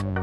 you